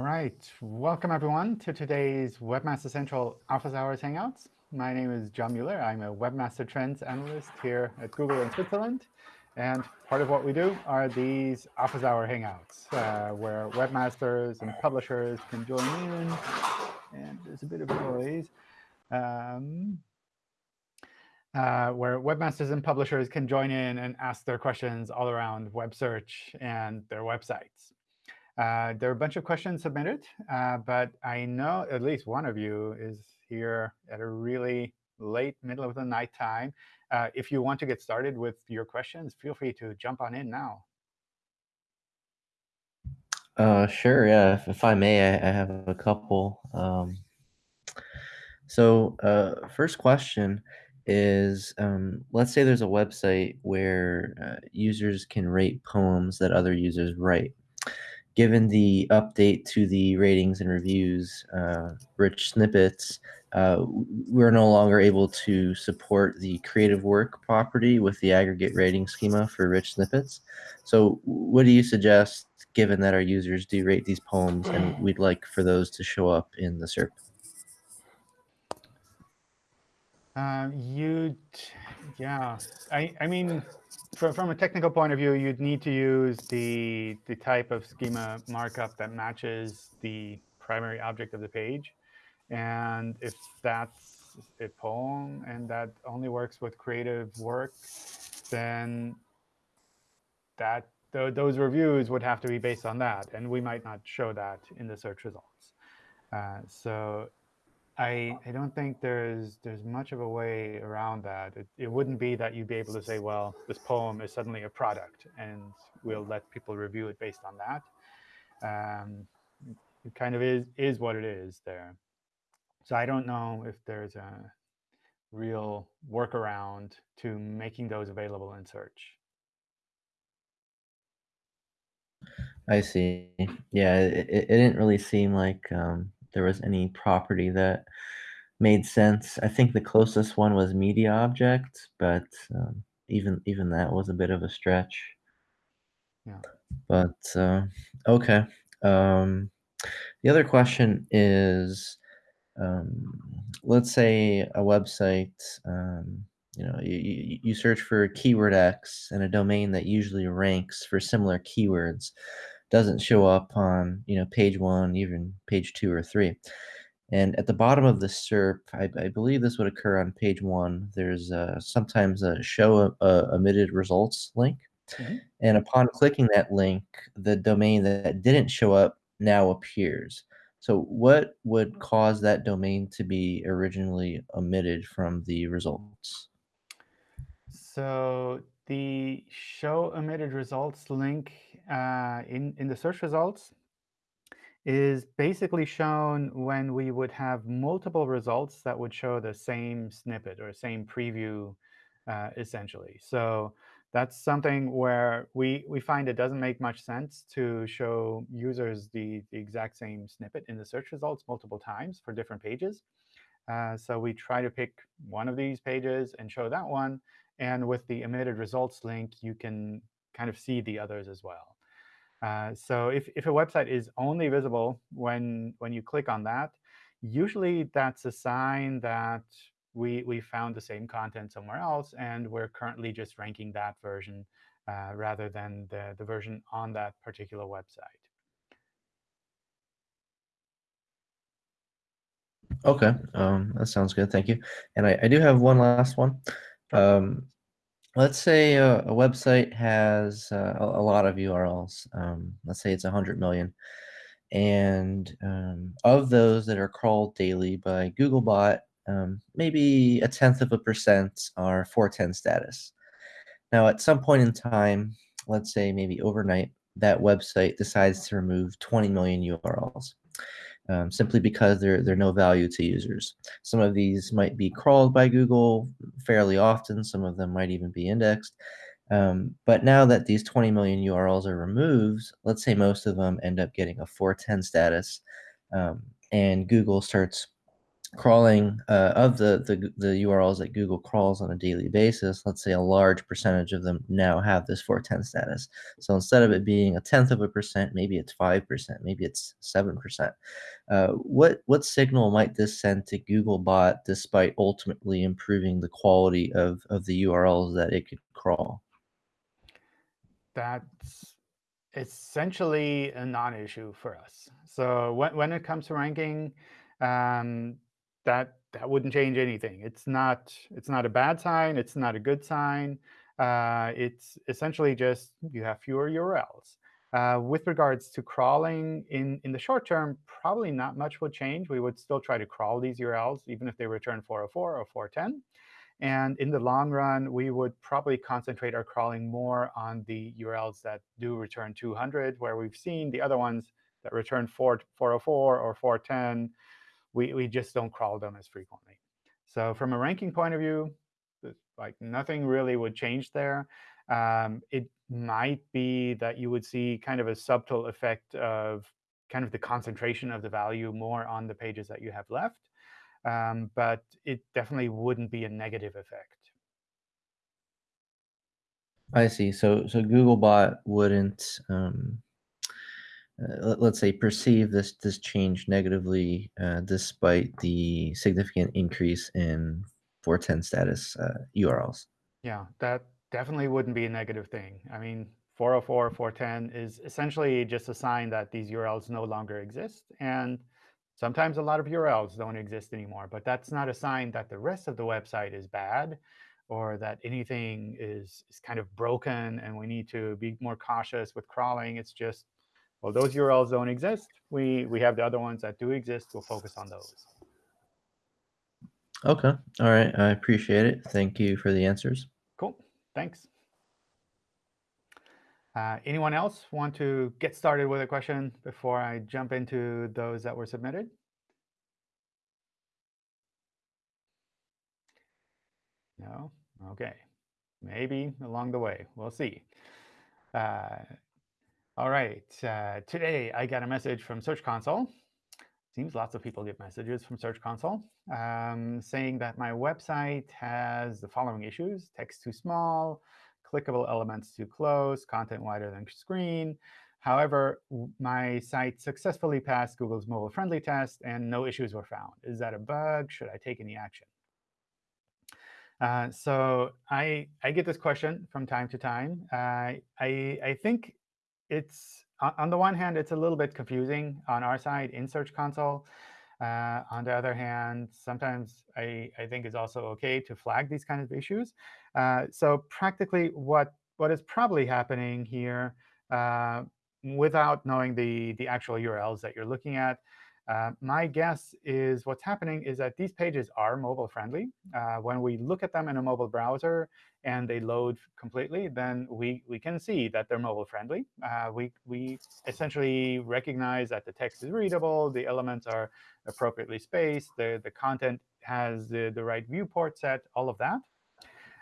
All right, welcome everyone to today's Webmaster Central Office Hours Hangouts. My name is John Mueller. I'm a Webmaster Trends Analyst here at Google in Switzerland. And part of what we do are these Office Hour Hangouts, uh, where webmasters and publishers can join in. And there's a bit of noise. Um, uh, where webmasters and publishers can join in and ask their questions all around web search and their websites. Uh, there are a bunch of questions submitted, uh, but I know at least one of you is here at a really late middle of the night time. Uh, if you want to get started with your questions, feel free to jump on in now. Uh, sure, yeah, if, if I may, I, I, have a couple. Um, so uh, first question is, um, let's say there's a website where uh, users can rate poems that other users write given the update to the ratings and reviews, uh, rich snippets, uh, we're no longer able to support the creative work property with the aggregate rating schema for rich snippets. So what do you suggest, given that our users do rate these poems and we'd like for those to show up in the SERP? Um, you, yeah, I, I mean, from, from a technical point of view, you'd need to use the, the type of schema markup that matches the primary object of the page. And if that's a poem and that only works with creative work, then that th those reviews would have to be based on that. And we might not show that in the search results. Uh, so I, I don't think there's there's much of a way around that. It, it wouldn't be that you'd be able to say, well, this poem is suddenly a product, and we'll let people review it based on that. Um, it kind of is is what it is there. So I don't know if there's a real workaround to making those available in search. I see. Yeah, it, it didn't really seem like um, there was any property that made sense. I think the closest one was media object, but um, even even that was a bit of a stretch. Yeah. But uh, okay. Um, the other question is, um, let's say a website, um, you know, you, you search for keyword X and a domain that usually ranks for similar keywords doesn't show up on, you know, page one, even page two or three. And at the bottom of the SERP, I, I believe this would occur on page one. There's uh, sometimes a show uh, omitted results link. Mm -hmm. And upon clicking that link, the domain that didn't show up now appears. So what would cause that domain to be originally omitted from the results? So the show omitted results link uh, in, in the search results is basically shown when we would have multiple results that would show the same snippet or same preview, uh, essentially. So that's something where we, we find it doesn't make much sense to show users the, the exact same snippet in the search results multiple times for different pages. Uh, so we try to pick one of these pages and show that one. And with the omitted results link, you can kind of see the others as well. Uh, so if, if a website is only visible when, when you click on that, usually that's a sign that we, we found the same content somewhere else, and we're currently just ranking that version uh, rather than the, the version on that particular website. Okay, um, that sounds good. Thank you. And I, I do have one last one. Um, let's say a, a website has uh, a, a, lot of URLs. Um, let's say it's 100 million. And um, of those that are crawled daily by Googlebot, um, maybe a tenth of a percent are 410 status. Now, at some point in time, let's say maybe overnight, that website decides to remove 20 million URLs um, simply because they're, they're no value to users. Some of these might be crawled by Google fairly often. Some of them might even be indexed. Um, but now that these 20 million URLs are removed, let's say most of them end up getting a 410 status, um, and Google starts crawling uh, of the, the the URLs that Google crawls on a daily basis, let's say a large percentage of them now have this 410 status. So instead of it being a tenth of a percent, maybe it's five percent, maybe it's seven percent. Uh, what what signal might this send to Googlebot, despite ultimately improving the quality of of the URLs that it could crawl? That's essentially a non-issue for us. So when when it comes to ranking, um, that that wouldn't change anything. It's not it's not a bad sign. It's not a good sign. Uh, it's essentially just you have fewer URLs. Uh, with regards to crawling, in, in the short term, probably not much would change. We would still try to crawl these URLs, even if they return 404 or 410. And in the long run, we would probably concentrate our crawling more on the URLs that do return 200, where we've seen the other ones that return 4, 404 or 410 we, we just don't crawl them as frequently. So from a ranking point of view, like nothing really would change there. Um, it might be that you would see kind of a subtle effect of kind of the concentration of the value more on the pages that you have left. Um, but it definitely wouldn't be a negative effect. I see. So so Googlebot wouldn't um, uh, let's say perceive this this change negatively uh, despite the significant increase in 410 status uh, URLs. Yeah, that definitely wouldn't be a negative thing. I mean, 404, 410 is essentially just a sign that these URLs no longer exist. And sometimes a lot of URLs don't exist anymore. But that's not a sign that the rest of the website is bad or that anything is, is kind of broken and we need to be more cautious with crawling. It's just well, those URLs don't exist. We, we have the other ones that do exist. We'll focus on those. OK. All right. I appreciate it. Thank you for the answers. Cool. Thanks. Uh, anyone else want to get started with a question before I jump into those that were submitted? No? OK. Maybe along the way. We'll see. Uh, all right, uh, today I got a message from Search Console. Seems lots of people get messages from Search Console um, saying that my website has the following issues. Text too small, clickable elements too close, content wider than screen. However, my site successfully passed Google's mobile-friendly test, and no issues were found. Is that a bug? Should I take any action? Uh, so I, I get this question from time to time. Uh, I, I think it's on the one hand, it's a little bit confusing on our side in Search Console. Uh, on the other hand, sometimes I, I think it's also OK to flag these kind of issues. Uh, so practically, what, what is probably happening here, uh, without knowing the, the actual URLs that you're looking at, uh, my guess is what's happening is that these pages are mobile friendly. Uh, when we look at them in a mobile browser and they load completely, then we, we can see that they're mobile friendly. Uh, we, we essentially recognize that the text is readable, the elements are appropriately spaced, the, the content has the, the right viewport set, all of that.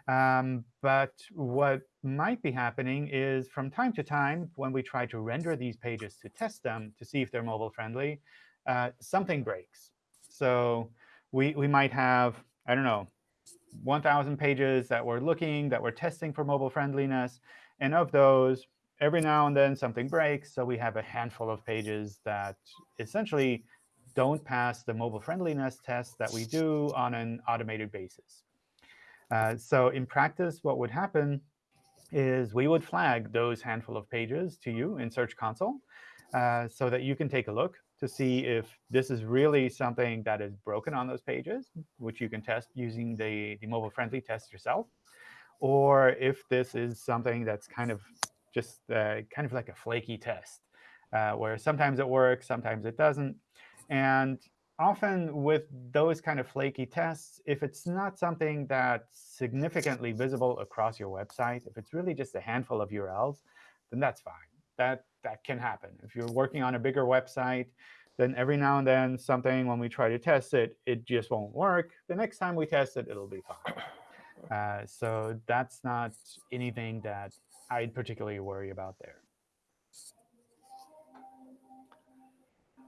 Um, but what might be happening is from time to time, when we try to render these pages to test them to see if they're mobile friendly, uh, something breaks. So we, we might have, I don't know, 1,000 pages that we're looking, that we're testing for mobile friendliness. And of those, every now and then something breaks. So we have a handful of pages that essentially don't pass the mobile friendliness test that we do on an automated basis. Uh, so in practice, what would happen is we would flag those handful of pages to you in Search Console uh, so that you can take a look to see if this is really something that is broken on those pages, which you can test using the, the mobile-friendly test yourself, or if this is something that's kind of just uh, kind of like a flaky test, uh, where sometimes it works, sometimes it doesn't. And often with those kind of flaky tests, if it's not something that's significantly visible across your website, if it's really just a handful of URLs, then that's fine. That that can happen. If you're working on a bigger website, then every now and then something, when we try to test it, it just won't work. The next time we test it, it'll be fine. Uh, so that's not anything that I'd particularly worry about there.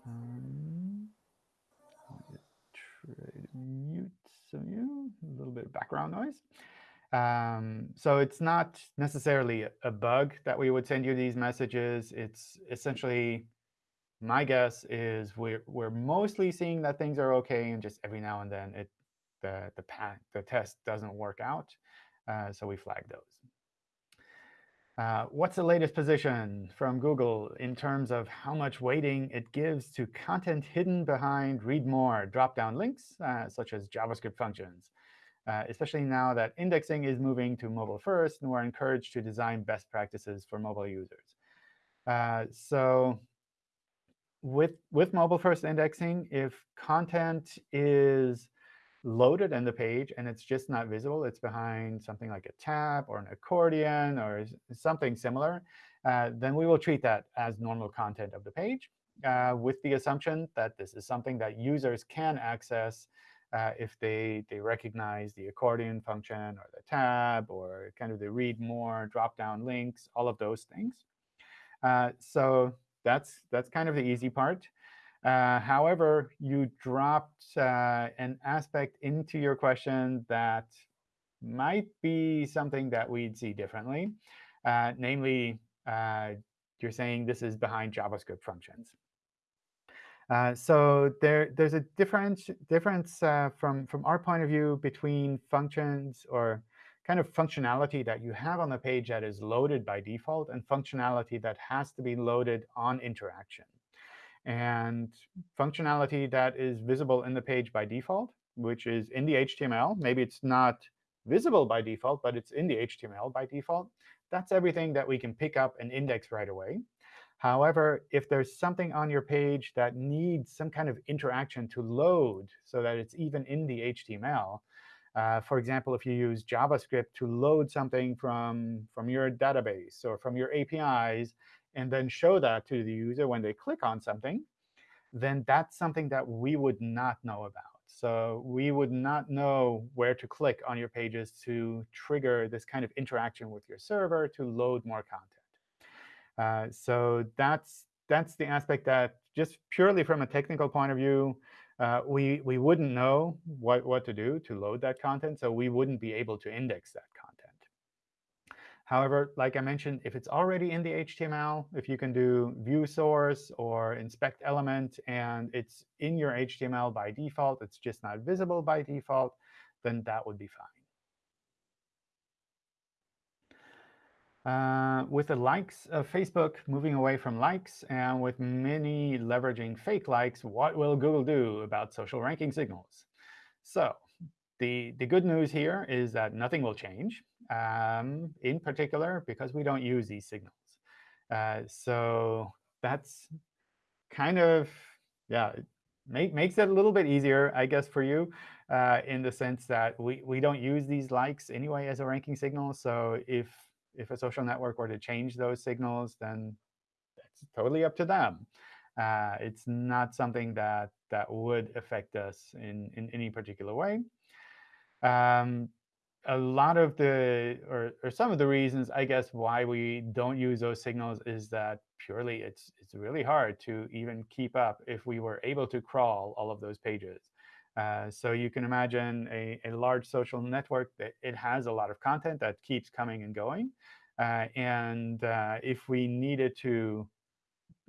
Um, trade. mute some you, a little bit of background noise. Um, so it's not necessarily a bug that we would send you these messages. It's essentially, my guess is we're, we're mostly seeing that things are OK, and just every now and then it the, the, the test doesn't work out. Uh, so we flag those. Uh, what's the latest position from Google in terms of how much weighting it gives to content hidden behind read more drop-down links, uh, such as JavaScript functions? Uh, especially now that indexing is moving to mobile first, and we're encouraged to design best practices for mobile users. Uh, so with, with mobile first indexing, if content is loaded in the page and it's just not visible, it's behind something like a tab or an accordion or something similar, uh, then we will treat that as normal content of the page uh, with the assumption that this is something that users can access uh, if they, they recognize the accordion function or the tab or kind of the read more, drop down links, all of those things. Uh, so that's, that's kind of the easy part. Uh, however, you dropped uh, an aspect into your question that might be something that we'd see differently. Uh, namely, uh, you're saying this is behind JavaScript functions. Uh, so there, there's a difference, difference uh, from, from our point of view between functions or kind of functionality that you have on the page that is loaded by default and functionality that has to be loaded on interaction and functionality that is visible in the page by default, which is in the HTML. Maybe it's not visible by default, but it's in the HTML by default. That's everything that we can pick up and index right away. However, if there's something on your page that needs some kind of interaction to load so that it's even in the HTML, uh, for example, if you use JavaScript to load something from, from your database or from your APIs, and then show that to the user when they click on something, then that's something that we would not know about. So we would not know where to click on your pages to trigger this kind of interaction with your server to load more content. Uh, so that's that's the aspect that just purely from a technical point of view, uh, we we wouldn't know what what to do to load that content, so we wouldn't be able to index that content. However, like I mentioned, if it's already in the HTML, if you can do view source or inspect element, and it's in your HTML by default, it's just not visible by default, then that would be fine. Uh, with the likes of Facebook moving away from likes and with many leveraging fake likes, what will Google do about social ranking signals? So the, the good news here is that nothing will change, um, in particular because we don't use these signals. Uh, so that's kind of, yeah, make, makes it a little bit easier, I guess, for you uh, in the sense that we, we don't use these likes anyway as a ranking signal. So if, if a social network were to change those signals, then that's totally up to them. Uh, it's not something that, that would affect us in, in any particular way. Um, a lot of the, or, or some of the reasons, I guess, why we don't use those signals is that purely it's, it's really hard to even keep up if we were able to crawl all of those pages. Uh, so you can imagine a, a large social network that it has a lot of content that keeps coming and going. Uh, and uh, if we needed to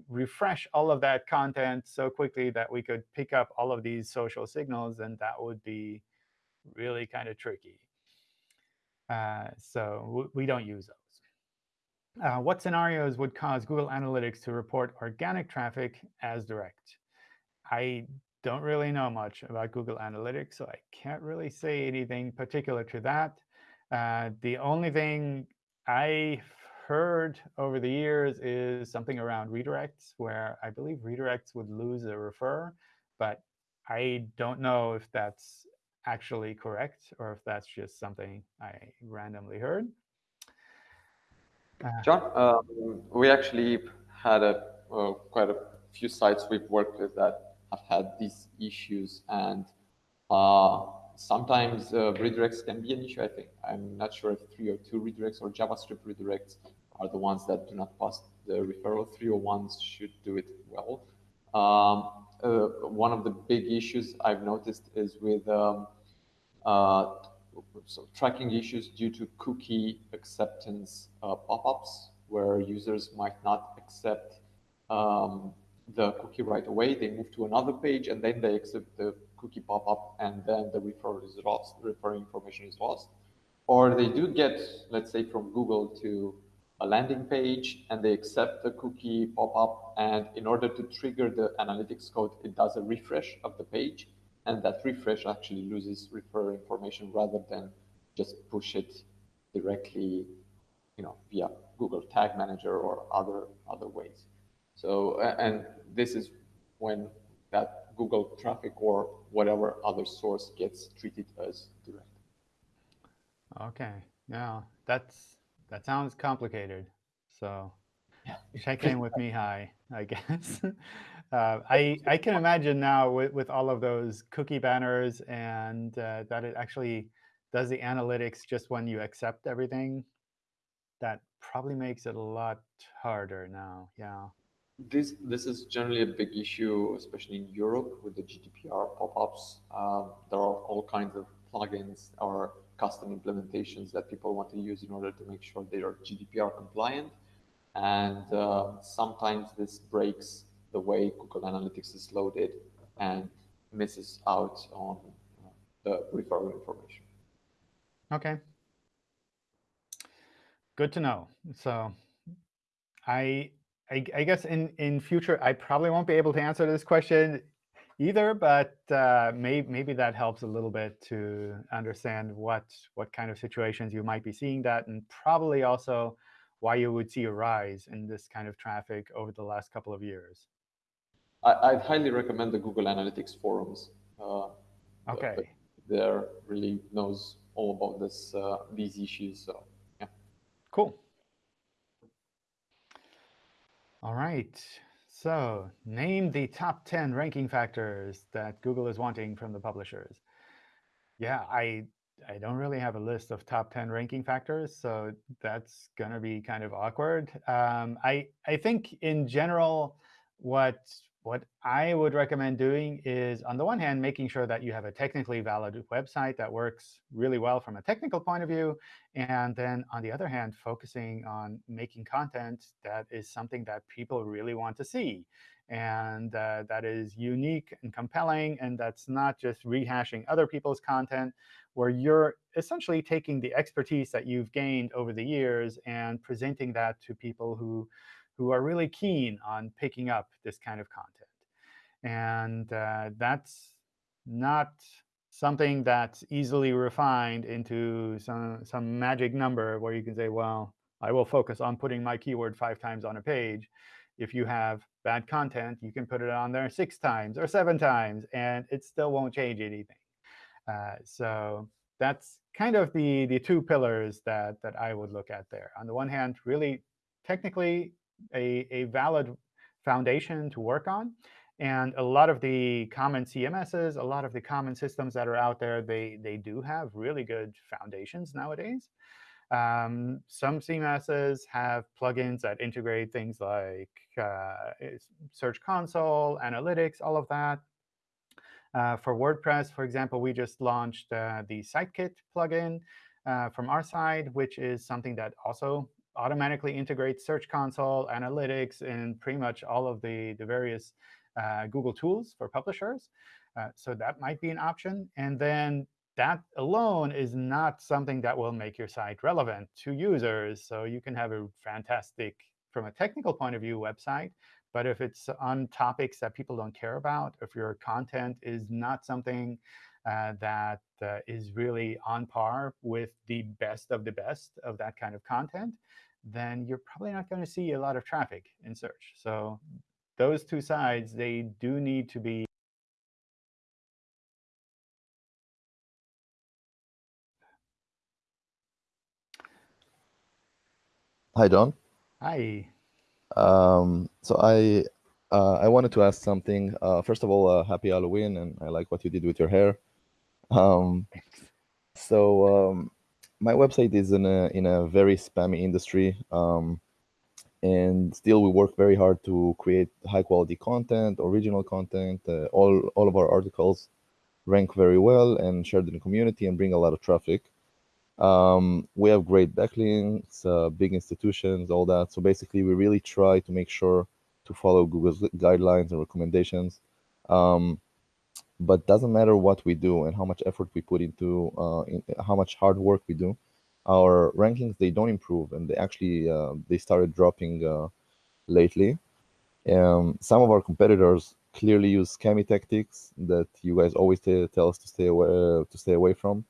refresh all of that content so quickly that we could pick up all of these social signals, then that would be really kind of tricky. Uh, so we don't use those. Uh, what scenarios would cause Google Analytics to report organic traffic as direct? I don't really know much about Google Analytics, so I can't really say anything particular to that. Uh, the only thing I've heard over the years is something around redirects, where I believe redirects would lose a refer, but I don't know if that's actually correct or if that's just something I randomly heard. Uh, John, um, we actually had a uh, quite a few sites we've worked with that have had these issues, and uh, sometimes uh, redirects can be an issue. I think I'm not sure if 302 redirects or JavaScript redirects are the ones that do not pass the referral. 301s should do it well. Um, uh, one of the big issues I've noticed is with um, uh, so tracking issues due to cookie acceptance uh, pop-ups, where users might not accept um, the cookie right away. They move to another page and then they accept the cookie pop-up and then the referral is lost, referral information is lost. Or they do get, let's say from Google to a landing page and they accept the cookie pop-up and in order to trigger the analytics code, it does a refresh of the page and that refresh actually loses referral information rather than just push it directly, you know, via Google Tag Manager or other other ways. So, and this is when that Google traffic or whatever other source gets treated as direct. Okay, Now that's that sounds complicated. So yeah. check in with Mihai, I guess. uh, I I can imagine now with, with all of those cookie banners and uh, that it actually does the analytics just when you accept everything. That probably makes it a lot harder now. Yeah. This this is generally a big issue, especially in Europe with the GDPR pop-ups. Um, there are all kinds of plugins or custom implementations that people want to use in order to make sure they are GDPR compliant. And uh, sometimes this breaks the way Google Analytics is loaded and misses out on uh, the referral information. Okay. Good to know. So I I, I, guess in, in future, I probably won't be able to answer this question either, but uh, may, maybe that helps a little bit to understand what, what kind of situations you might be seeing that, and probably also why you would see a rise in this kind of traffic over the last couple of years. I, would highly recommend the Google Analytics forums. Uh, OK. There really knows all about this uh, these issues. So, yeah. Cool. All right. So name the top 10 ranking factors that Google is wanting from the publishers. Yeah, I I don't really have a list of top 10 ranking factors, so that's going to be kind of awkward. Um, I, I think in general, what what I would recommend doing is, on the one hand, making sure that you have a technically valid website that works really well from a technical point of view. And then, on the other hand, focusing on making content that is something that people really want to see and uh, that is unique and compelling, and that's not just rehashing other people's content, where you're essentially taking the expertise that you've gained over the years and presenting that to people who who are really keen on picking up this kind of content. And uh, that's not something that's easily refined into some, some magic number where you can say, well, I will focus on putting my keyword five times on a page. If you have bad content, you can put it on there six times or seven times, and it still won't change anything. Uh, so that's kind of the, the two pillars that, that I would look at there. On the one hand, really technically a, a valid foundation to work on. And a lot of the common CMSs, a lot of the common systems that are out there, they, they do have really good foundations nowadays. Um, some CMSs have plugins that integrate things like uh, Search Console, analytics, all of that. Uh, for WordPress, for example, we just launched uh, the SiteKit plugin uh, from our side, which is something that also automatically integrates Search Console, analytics, and pretty much all of the, the various uh, Google tools for publishers. Uh, so that might be an option. And then that alone is not something that will make your site relevant to users. So you can have a fantastic, from a technical point of view, website. But if it's on topics that people don't care about, if your content is not something that uh, is really on par with the best of the best of that kind of content, then you're probably not going to see a lot of traffic in search. So those two sides, they do need to be Hi, Don. Hi. Um, so I uh, I wanted to ask something. Uh, first of all, uh, happy Halloween, and I like what you did with your hair. Um, so um, my website is in a in a very spammy industry. Um, and still we work very hard to create high quality content, original content. Uh, all all of our articles rank very well and shared in the community and bring a lot of traffic. Um, we have great backlinks, uh, big institutions, all that. So basically, we really try to make sure to follow Google's guidelines and recommendations. Um, but doesn't matter what we do and how much effort we put into uh, in, how much hard work we do our rankings they don't improve and they actually uh, they started dropping uh, lately. Um, some of our competitors clearly use scammy tactics that you guys always tell us to stay away to stay away from.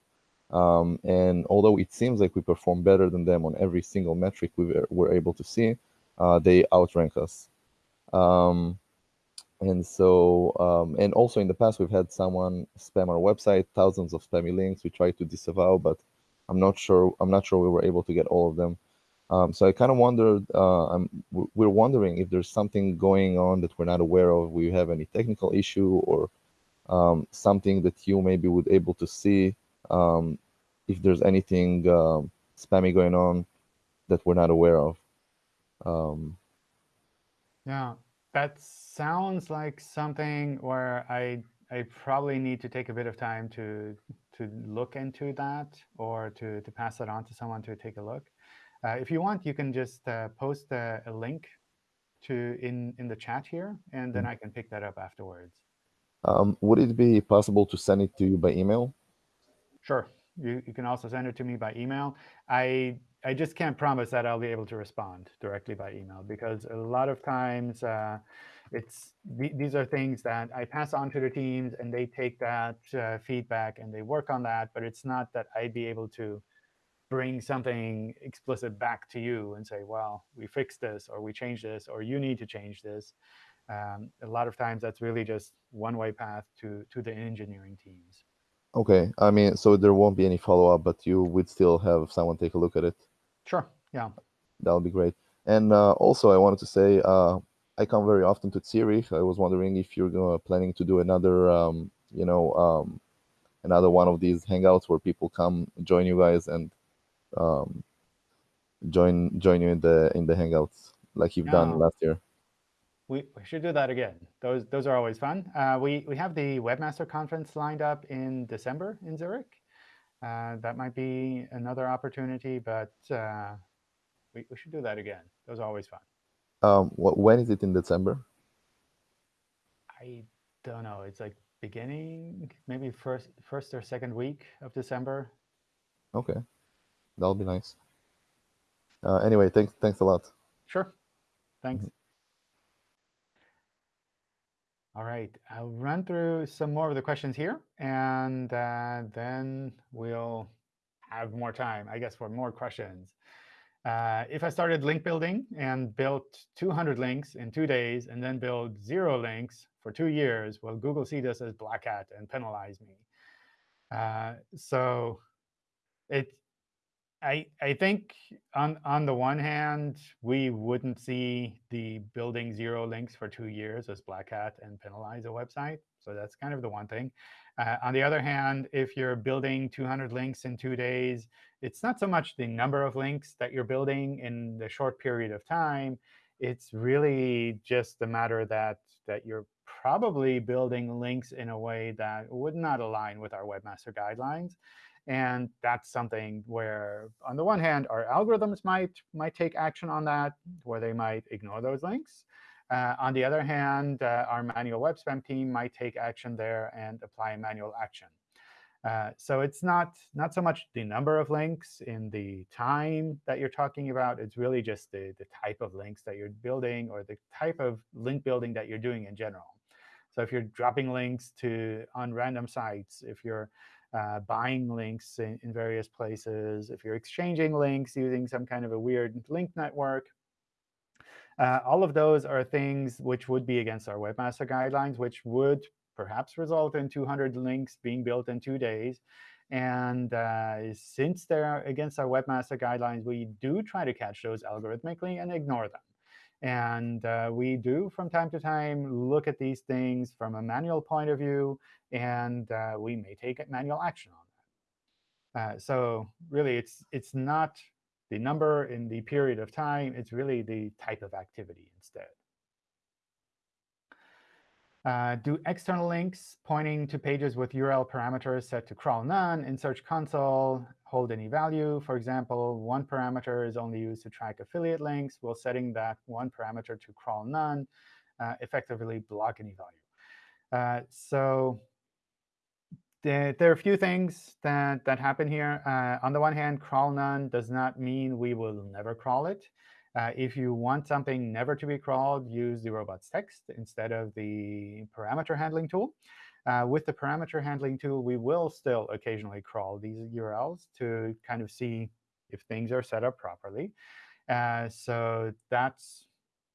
Um, and although it seems like we perform better than them on every single metric we were able to see uh, they outrank us. Um, and so um, and also in the past we've had someone spam our website thousands of spammy links. We tried to disavow but i'm not sure i'm not sure we were able to get all of them. Um, so i kind of wondered uh, we're wondering if there's something going on that we're not aware of. We have any technical issue or um, something that you maybe would able to see um, if there's anything um, spammy going on that we're not aware of. Um, yeah that sounds like something where I I probably need to take a bit of time to to look into that or to to pass it on to someone to take a look. Uh, if you want, you can just uh, post a, a, link to in in the chat here, and then mm -hmm. I can pick that up afterwards. Um, would it be possible to send it to you by email? Sure. You, you can also send it to me by email. I I just can't promise that I'll be able to respond directly by email because a lot of times uh, it's these are things that I pass on to the teams and they take that uh, feedback and they work on that. But it's not that I'd be able to bring something explicit back to you and say, well, we fixed this or we changed this or you need to change this. Um, a lot of times that's really just one-way path to to the engineering teams. Okay, I mean, so there won't be any follow-up, but you would still have someone take a look at it. Sure. Yeah. That would be great. And uh, also, I wanted to say, uh, I come very often to Zurich. I was wondering if you're uh, planning to do another, um, you know, um, another one of these hangouts where people come join you guys and um, join join you in the in the hangouts like you've done last year. We, we should do that again. Those those are always fun. Uh, we we have the Webmaster Conference lined up in December in Zurich. Uh, that might be another opportunity, but uh, we, we should do that again. Those are always fun. Um, what, when is it in December? I don't know. It's like beginning, maybe first first or second week of December. Okay, that'll be nice. Uh, anyway, thanks thanks a lot. Sure. Thanks. Mm -hmm. All right, I'll run through some more of the questions here, and uh, then we'll have more time, I guess, for more questions. Uh, if I started link building and built 200 links in two days and then build zero links for two years, will Google see this as black hat and penalize me? Uh, so it, I, I think on, on the one hand, we wouldn't see the building zero links for two years as black hat and penalize a website. So that's kind of the one thing. Uh, on the other hand, if you're building 200 links in two days, it's not so much the number of links that you're building in the short period of time. It's really just the matter that, that you're probably building links in a way that would not align with our Webmaster Guidelines. And that's something where, on the one hand, our algorithms might, might take action on that, where they might ignore those links. Uh, on the other hand, uh, our manual web spam team might take action there and apply manual action. Uh, so it's not, not so much the number of links in the time that you're talking about. It's really just the, the type of links that you're building or the type of link building that you're doing in general. So if you're dropping links to on random sites, if you're uh, buying links in, in, various places, if you're exchanging links using some kind of a weird link network, uh, all of those are things which would be against our Webmaster Guidelines, which would perhaps result in 200 links being built in two days. And uh, since they're against our Webmaster Guidelines, we do try to catch those algorithmically and ignore them. And uh, we do, from time to time, look at these things from a manual point of view, and uh, we may take manual action on that. Uh, so really, it's it's not the number in the period of time. It's really the type of activity instead. Uh, do external links pointing to pages with URL parameters set to crawl none in Search Console hold any value? For example, one parameter is only used to track affiliate links, while setting that one parameter to crawl none uh, effectively block any value. Uh, so there, there, are a few things that, that happen here. Uh, on the one hand, crawl none does not mean we will never crawl it. Uh, if you want something never to be crawled, use the robots.txt instead of the parameter handling tool. Uh, with the parameter handling tool, we will still occasionally crawl these URLs to kind of see if things are set up properly. Uh, so that's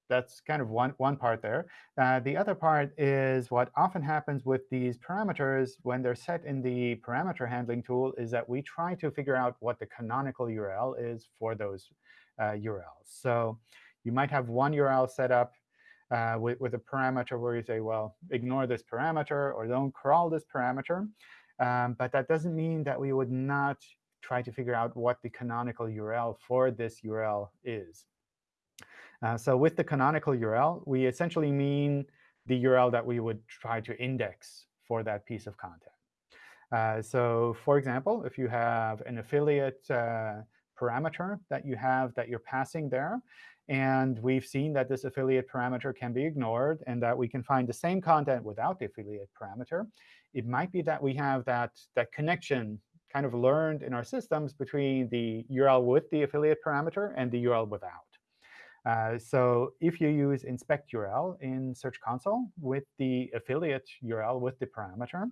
that's kind of one, one part there. Uh, the other part is what often happens with these parameters when they're set in the parameter handling tool is that we try to figure out what the canonical URL is for those uh, URLs. So you might have one URL set up uh, with, with a parameter where you say, well, ignore this parameter or don't crawl this parameter. Um, but that doesn't mean that we would not try to figure out what the canonical URL for this URL is. Uh, so with the canonical URL, we essentially mean the URL that we would try to index for that piece of content. Uh, so for example, if you have an affiliate uh, parameter that you have that you're passing there. And we've seen that this affiliate parameter can be ignored and that we can find the same content without the affiliate parameter. It might be that we have that, that connection kind of learned in our systems between the URL with the affiliate parameter and the URL without. Uh, so if you use inspect URL in Search Console with the affiliate URL with the parameter,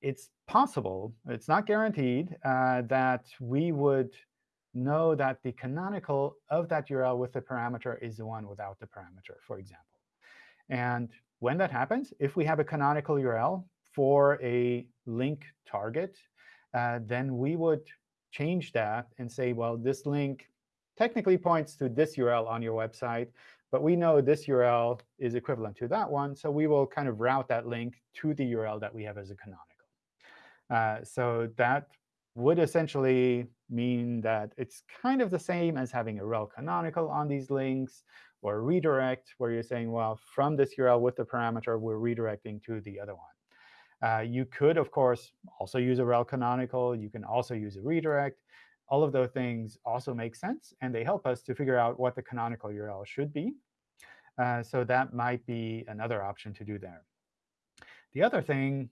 it's possible, it's not guaranteed, uh, that we would know that the canonical of that URL with the parameter is the one without the parameter, for example. And when that happens, if we have a canonical URL for a link target, uh, then we would change that and say, well, this link technically points to this URL on your website, but we know this URL is equivalent to that one, so we will kind of route that link to the URL that we have as a canonical. Uh, so that would essentially mean that it's kind of the same as having a rel canonical on these links or redirect, where you're saying, well, from this URL with the parameter, we're redirecting to the other one. Uh, you could, of course, also use a rel canonical. You can also use a redirect. All of those things also make sense, and they help us to figure out what the canonical URL should be. Uh, so that might be another option to do there. The other thing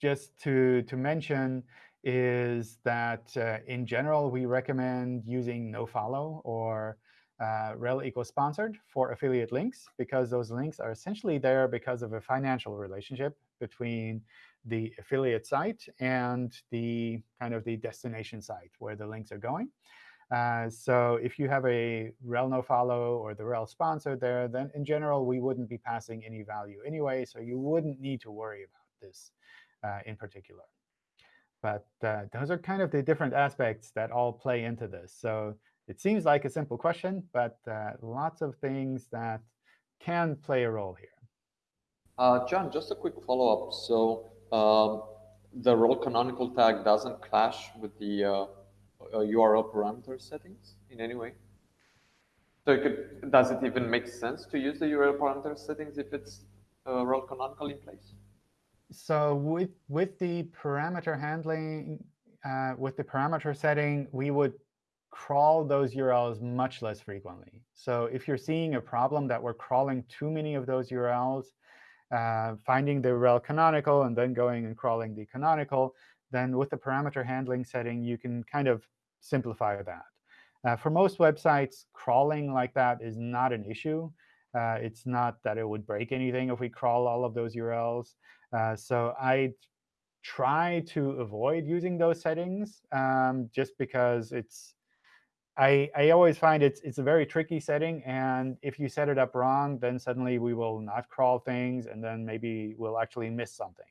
just to, to mention is that uh, in general, we recommend using nofollow or uh, rel equals sponsored for affiliate links, because those links are essentially there because of a financial relationship between the affiliate site and the kind of the destination site where the links are going. Uh, so if you have a rel nofollow or the rel sponsored there, then in general, we wouldn't be passing any value anyway, so you wouldn't need to worry about this uh, in particular. But uh, those are kind of the different aspects that all play into this. So it seems like a simple question, but uh, lots of things that can play a role here. Uh, John, just a quick follow-up. So um, the rel canonical tag doesn't clash with the URL uh, parameter settings in any way? So could, does it even make sense to use the URL parameter settings if it's uh, rel canonical in place? So with with the parameter handling, uh, with the parameter setting, we would crawl those URLs much less frequently. So if you're seeing a problem that we're crawling too many of those URLs, uh, finding the rel canonical and then going and crawling the canonical, then with the parameter handling setting, you can kind of simplify that. Uh, for most websites, crawling like that is not an issue. Uh, it's not that it would break anything if we crawl all of those URLs. Uh, so I try to avoid using those settings um, just because it's I, I always find it's it's a very tricky setting, and if you set it up wrong, then suddenly we will not crawl things, and then maybe we'll actually miss something.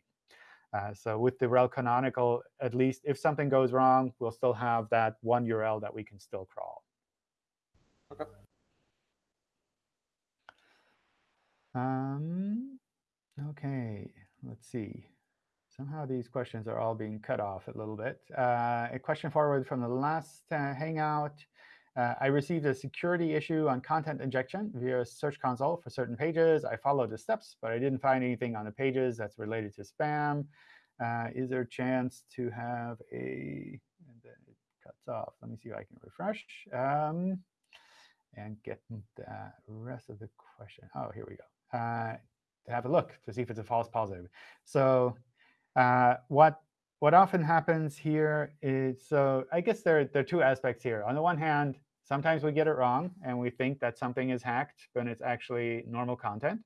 Uh, so with the rel canonical, at least if something goes wrong, we'll still have that one URL that we can still crawl. Okay. Um, OK, let's see. somehow these questions are all being cut off a little bit. Uh, a question forward from the last uh, Hangout. Uh, I received a security issue on content injection via Search Console for certain pages. I followed the steps, but I didn't find anything on the pages that's related to spam. Uh, is there a chance to have a, and then it cuts off. Let me see if I can refresh um, and get the rest of the question. Oh, here we go. To have a look to see if it's a false positive. So uh, what what often happens here is, so I guess there, there are two aspects here. On the one hand, sometimes we get it wrong, and we think that something is hacked, but it's actually normal content.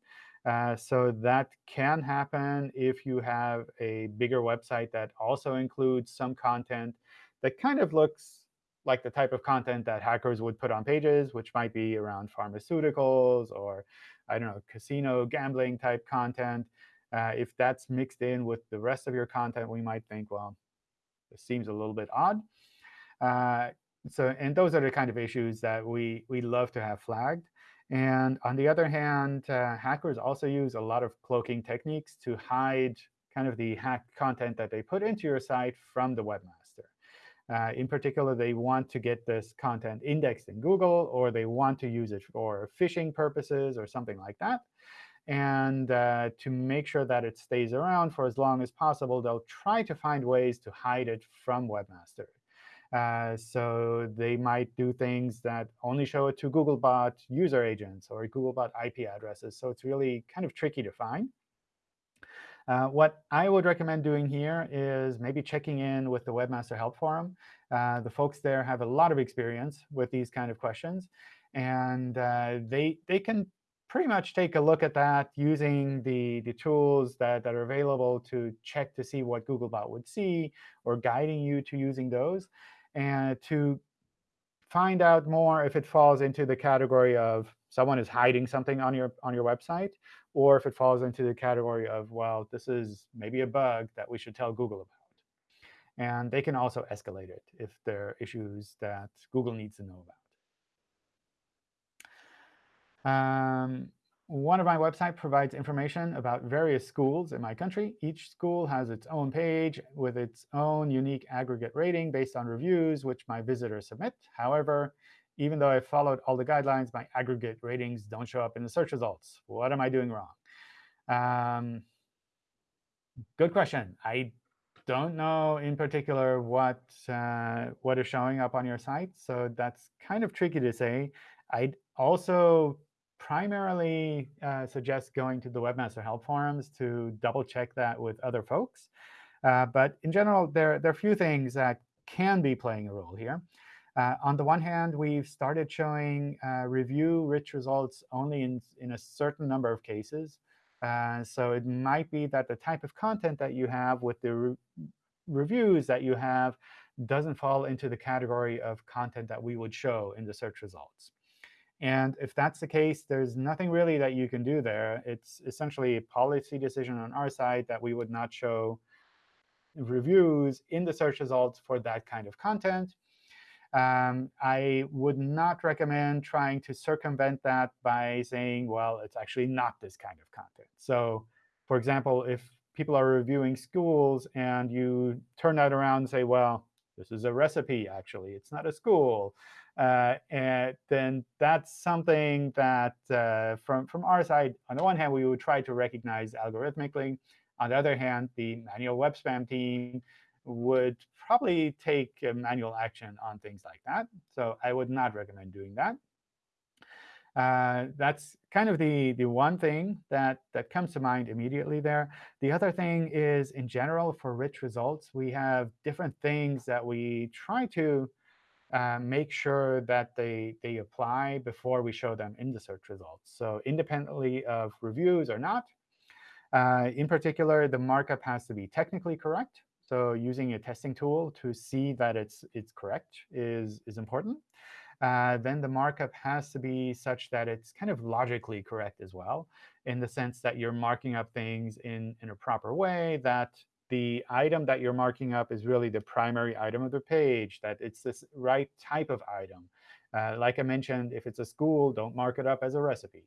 Uh, so that can happen if you have a bigger website that also includes some content that kind of looks like the type of content that hackers would put on pages, which might be around pharmaceuticals or, I don't know, casino gambling type content. Uh, if that's mixed in with the rest of your content, we might think, well, this seems a little bit odd. Uh, so, and those are the kind of issues that we, we love to have flagged. And on the other hand, uh, hackers also use a lot of cloaking techniques to hide kind of the hacked content that they put into your site from the webmaster. Uh, in particular, they want to get this content indexed in Google, or they want to use it for phishing purposes or something like that. And uh, to make sure that it stays around for as long as possible, they'll try to find ways to hide it from Webmaster. Uh, so they might do things that only show it to Googlebot user agents or Googlebot IP addresses. So it's really kind of tricky to find. Uh, what I would recommend doing here is maybe checking in with the Webmaster Help Forum. Uh, the folks there have a lot of experience with these kind of questions. And uh, they, they can pretty much take a look at that using the, the tools that, that are available to check to see what Googlebot would see or guiding you to using those and to find out more if it falls into the category of someone is hiding something on your on your website, or if it falls into the category of, well, this is maybe a bug that we should tell Google about. And they can also escalate it if there are issues that Google needs to know about. Um, one of my websites provides information about various schools in my country. Each school has its own page with its own unique aggregate rating based on reviews, which my visitors submit. However, even though I followed all the guidelines, my aggregate ratings don't show up in the search results. What am I doing wrong? Um, good question. I don't know in particular what uh, what is showing up on your site, so that's kind of tricky to say. I'd also primarily uh, suggest going to the Webmaster Help Forums to double check that with other folks. Uh, but in general, there, there are a few things that can be playing a role here. Uh, on the one hand, we've started showing uh, review-rich results only in, in a certain number of cases. Uh, so it might be that the type of content that you have with the re reviews that you have doesn't fall into the category of content that we would show in the search results. And if that's the case, there's nothing really that you can do there. It's essentially a policy decision on our side that we would not show reviews in the search results for that kind of content. Um, I would not recommend trying to circumvent that by saying, well, it's actually not this kind of content. So for example, if people are reviewing schools and you turn that around and say, well, this is a recipe, actually. It's not a school uh, and then that's something that uh, from, from our side, on the one hand, we would try to recognize algorithmically. On the other hand, the manual web spam team would probably take manual action on things like that. So I would not recommend doing that. Uh, that's kind of the, the one thing that, that comes to mind immediately there. The other thing is, in general, for rich results, we have different things that we try to uh, make sure that they, they apply before we show them in the search results. So independently of reviews or not, uh, in particular, the markup has to be technically correct. So using a testing tool to see that it's, it's correct is, is important. Uh, then the markup has to be such that it's kind of logically correct as well, in the sense that you're marking up things in, in a proper way that the item that you're marking up is really the primary item of the page, that it's this right type of item. Uh, like I mentioned, if it's a school, don't mark it up as a recipe.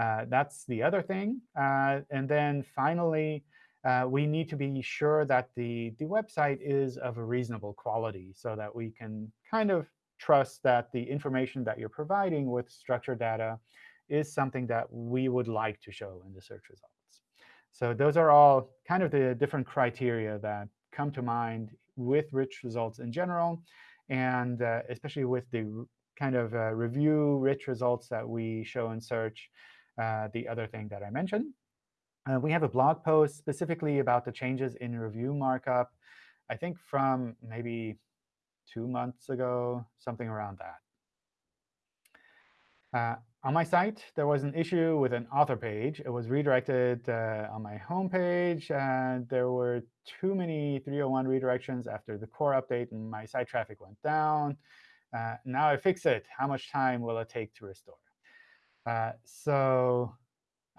Uh, that's the other thing. Uh, and then finally, uh, we need to be sure that the, the website is of a reasonable quality so that we can kind of trust that the information that you're providing with structured data is something that we would like to show in the search results. So those are all kind of the different criteria that come to mind with rich results in general, and uh, especially with the kind of uh, review rich results that we show in search, uh, the other thing that I mentioned. Uh, we have a blog post specifically about the changes in review markup, I think from maybe two months ago, something around that. Uh, on my site, there was an issue with an author page. It was redirected uh, on my home page, and there were too many 301 redirections after the core update, and my site traffic went down. Uh, now I fix it. How much time will it take to restore? Uh, so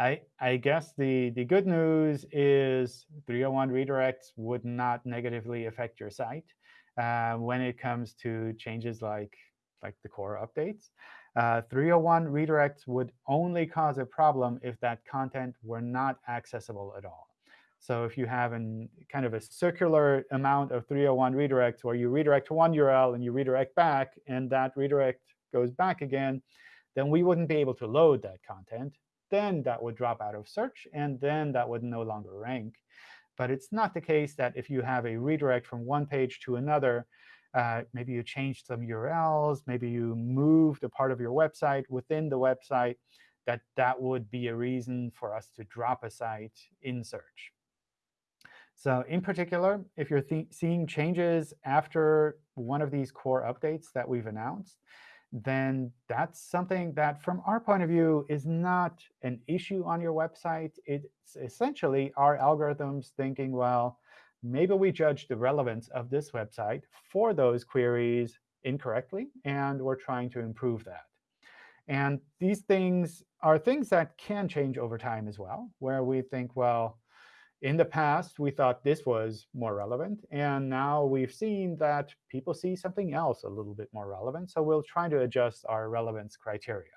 I, I guess the, the good news is 301 redirects would not negatively affect your site uh, when it comes to changes like, like the core updates. Uh, 301 redirects would only cause a problem if that content were not accessible at all. So if you have an kind of a circular amount of 301 redirects where you redirect to one URL and you redirect back, and that redirect goes back again, then we wouldn't be able to load that content. Then that would drop out of search, and then that would no longer rank. But it's not the case that if you have a redirect from one page to another, uh, maybe you changed some URLs, maybe you moved a part of your website within the website, that that would be a reason for us to drop a site in search. So in particular, if you're seeing changes after one of these core updates that we've announced, then that's something that, from our point of view, is not an issue on your website. It's essentially our algorithms thinking, well, maybe we judged the relevance of this website for those queries incorrectly, and we're trying to improve that. And these things are things that can change over time as well, where we think, well, in the past, we thought this was more relevant. And now we've seen that people see something else a little bit more relevant. So we'll try to adjust our relevance criteria.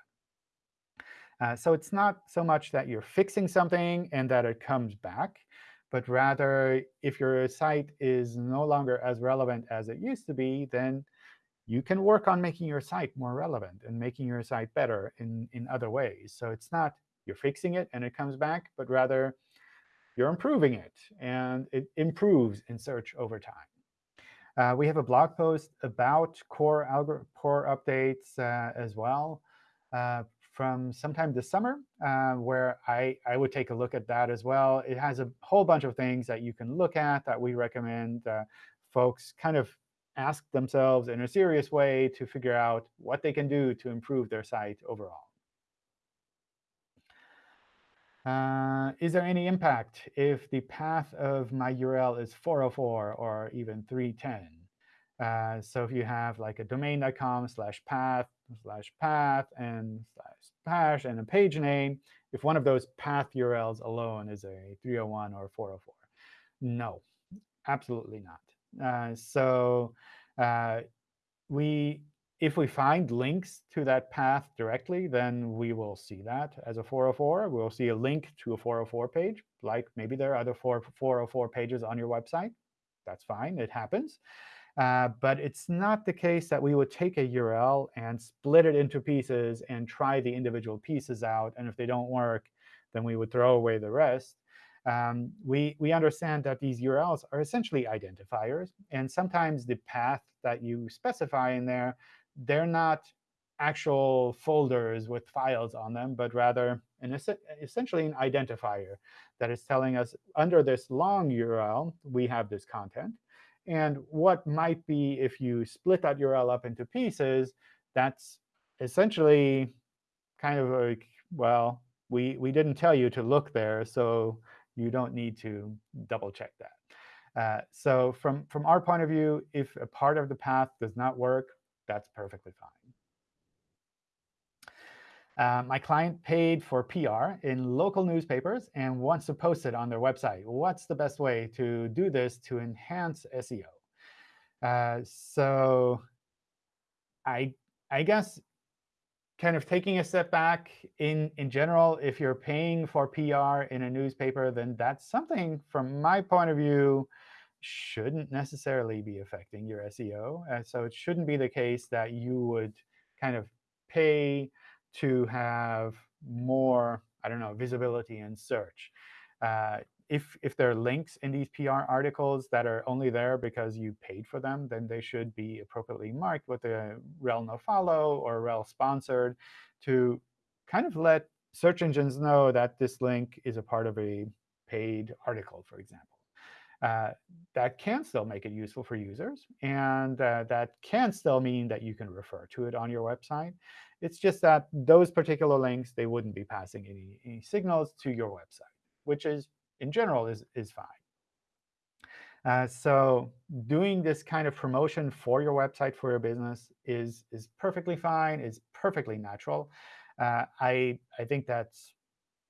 Uh, so it's not so much that you're fixing something and that it comes back but rather if your site is no longer as relevant as it used to be, then you can work on making your site more relevant and making your site better in, in other ways. So it's not you're fixing it and it comes back, but rather you're improving it, and it improves in search over time. Uh, we have a blog post about core, core updates uh, as well. Uh, from sometime this summer, uh, where I, I would take a look at that as well. It has a whole bunch of things that you can look at that we recommend uh, folks kind of ask themselves in a serious way to figure out what they can do to improve their site overall. Uh, is there any impact if the path of my URL is 404 or even 310? Uh, so if you have like a domain.com slash path slash path and slash hash and a page name, if one of those path URLs alone is a 301 or 404. No, absolutely not. Uh, so uh, we, if we find links to that path directly, then we will see that as a 404. We'll see a link to a 404 page, like maybe there are other 404 pages on your website. That's fine. It happens. Uh, but it's not the case that we would take a URL and split it into pieces and try the individual pieces out. And if they don't work, then we would throw away the rest. Um, we, we understand that these URLs are essentially identifiers. And sometimes the path that you specify in there, they're not actual folders with files on them, but rather an, essentially an identifier that is telling us under this long URL, we have this content. And what might be if you split that URL up into pieces, that's essentially kind of like, well, we, we didn't tell you to look there, so you don't need to double check that. Uh, so from, from our point of view, if a part of the path does not work, that's perfectly fine. Uh, my client paid for PR in local newspapers and wants to post it on their website. What's the best way to do this to enhance SEO? Uh, so I, I guess kind of taking a step back, in, in general, if you're paying for PR in a newspaper, then that's something, from my point of view, shouldn't necessarily be affecting your SEO. Uh, so it shouldn't be the case that you would kind of pay to have more, I don't know, visibility in search. Uh, if, if there are links in these PR articles that are only there because you paid for them, then they should be appropriately marked with a rel no follow or rel sponsored to kind of let search engines know that this link is a part of a paid article, for example. Uh, that can still make it useful for users. And uh, that can still mean that you can refer to it on your website. It's just that those particular links, they wouldn't be passing any, any signals to your website, which is in general is, is fine. Uh, so doing this kind of promotion for your website, for your business, is, is perfectly fine, is perfectly natural. Uh, I, I think that's,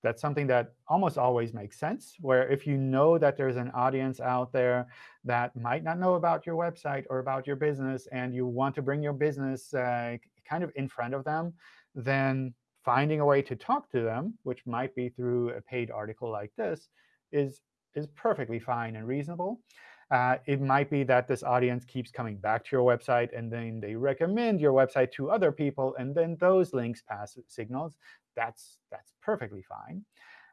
that's something that almost always makes sense, where if you know that there's an audience out there that might not know about your website or about your business, and you want to bring your business uh, kind of in front of them, then finding a way to talk to them, which might be through a paid article like this, is, is perfectly fine and reasonable. Uh, it might be that this audience keeps coming back to your website, and then they recommend your website to other people, and then those links pass signals. That's, that's perfectly fine.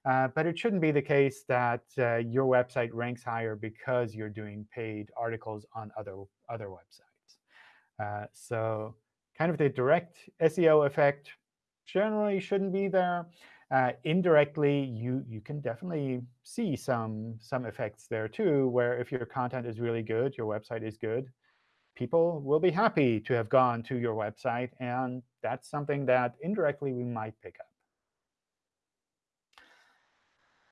Uh, but it shouldn't be the case that uh, your website ranks higher because you're doing paid articles on other, other websites. Uh, so kind of the direct SEO effect generally shouldn't be there uh, indirectly, you, you can definitely see some, some effects there too, where if your content is really good, your website is good, people will be happy to have gone to your website. And that's something that indirectly we might pick up.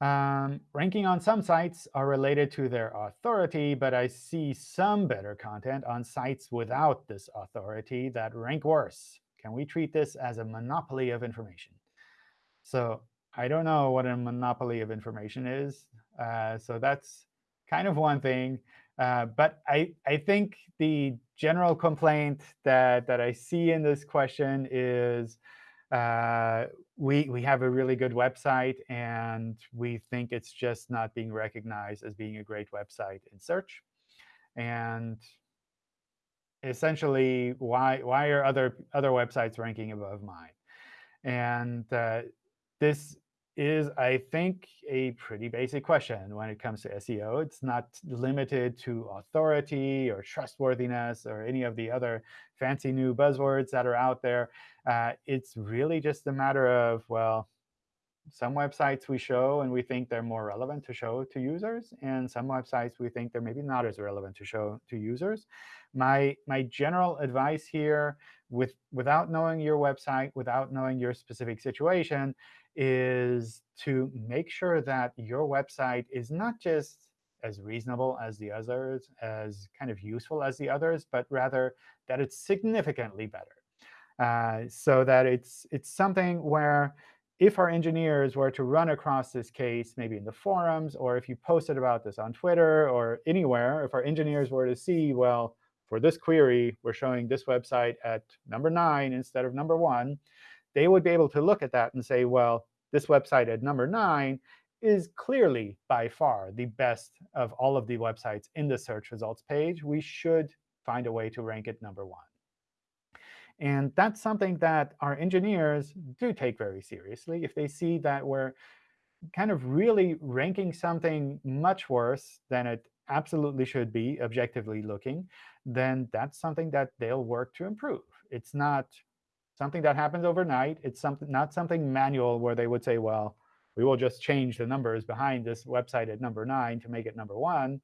Um, ranking on some sites are related to their authority, but I see some better content on sites without this authority that rank worse. Can we treat this as a monopoly of information? So I don't know what a monopoly of information is. Uh, so that's kind of one thing. Uh, but I, I think the general complaint that, that I see in this question is uh, we, we have a really good website, and we think it's just not being recognized as being a great website in search. And essentially, why, why are other, other websites ranking above mine? And uh, this is, I think, a pretty basic question when it comes to SEO. It's not limited to authority or trustworthiness or any of the other fancy new buzzwords that are out there. Uh, it's really just a matter of, well, some websites we show and we think they're more relevant to show to users, and some websites we think they're maybe not as relevant to show to users. My, my general advice here, with, without knowing your website, without knowing your specific situation, is to make sure that your website is not just as reasonable as the others, as kind of useful as the others, but rather that it's significantly better. Uh, so that it's, it's something where if our engineers were to run across this case, maybe in the forums, or if you posted about this on Twitter or anywhere, if our engineers were to see, well, for this query, we're showing this website at number 9 instead of number 1, they would be able to look at that and say, well, this website at number 9 is clearly by far the best of all of the websites in the search results page. We should find a way to rank it number 1. And that's something that our engineers do take very seriously. If they see that we're kind of really ranking something much worse than it absolutely should be, objectively looking, then that's something that they'll work to improve. It's not something that happens overnight. It's something not something manual where they would say, well, we will just change the numbers behind this website at number 9 to make it number 1.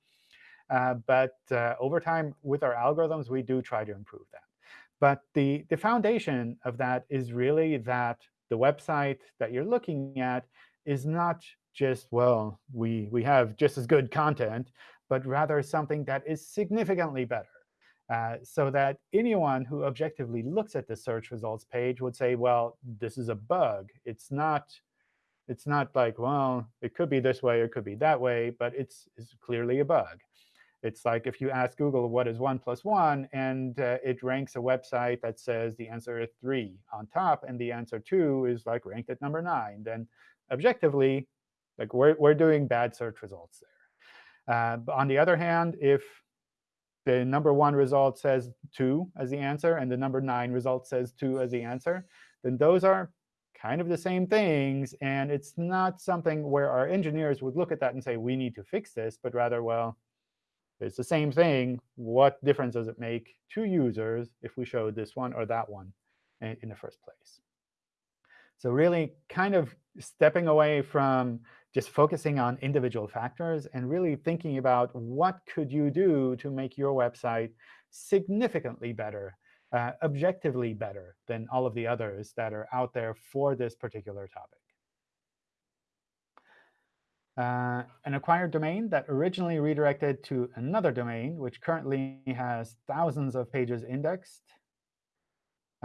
Uh, but uh, over time, with our algorithms, we do try to improve that. But the, the foundation of that is really that the website that you're looking at is not just, well, we, we have just as good content, but rather something that is significantly better. Uh, so that anyone who objectively looks at the search results page would say, well, this is a bug. It's not, it's not like, well, it could be this way, it could be that way, but it's, it's clearly a bug. It's like if you ask Google what is 1 plus 1, and uh, it ranks a website that says the answer is 3 on top, and the answer 2 is like ranked at number 9, then objectively, like we're, we're doing bad search results there. Uh, on the other hand, if the number 1 result says 2 as the answer, and the number 9 result says 2 as the answer, then those are kind of the same things. And it's not something where our engineers would look at that and say, we need to fix this, but rather, well, it's the same thing. What difference does it make to users if we show this one or that one in the first place? So really kind of stepping away from just focusing on individual factors and really thinking about what could you do to make your website significantly better uh, objectively better than all of the others that are out there for this particular topic. Uh, an acquired domain that originally redirected to another domain, which currently has thousands of pages indexed.